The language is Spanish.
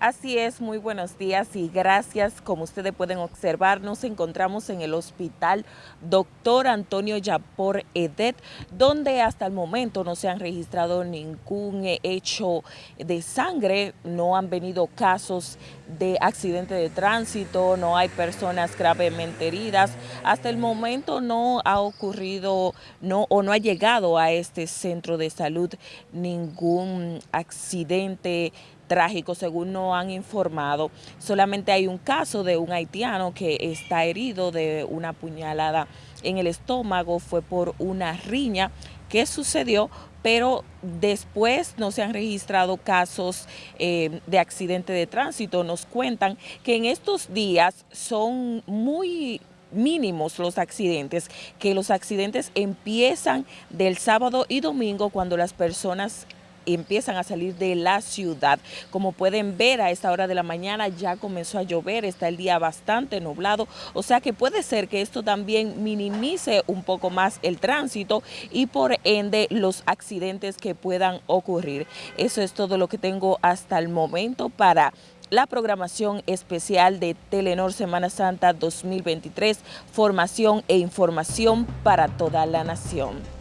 Así es, muy buenos días y gracias. Como ustedes pueden observar, nos encontramos en el hospital Dr. Antonio Yapor Edet, donde hasta el momento no se han registrado ningún hecho de sangre, no han venido casos de accidente de tránsito, no hay personas gravemente heridas. Hasta el momento no ha ocurrido no, o no ha llegado a este centro de salud ningún accidente trágico, según nos han informado. Solamente hay un caso de un haitiano que está herido de una puñalada en el estómago, fue por una riña que sucedió, pero después no se han registrado casos eh, de accidente de tránsito. Nos cuentan que en estos días son muy mínimos los accidentes, que los accidentes empiezan del sábado y domingo cuando las personas empiezan a salir de la ciudad. Como pueden ver a esta hora de la mañana ya comenzó a llover, está el día bastante nublado, o sea que puede ser que esto también minimice un poco más el tránsito y por ende los accidentes que puedan ocurrir. Eso es todo lo que tengo hasta el momento para la programación especial de Telenor Semana Santa 2023, formación e información para toda la nación.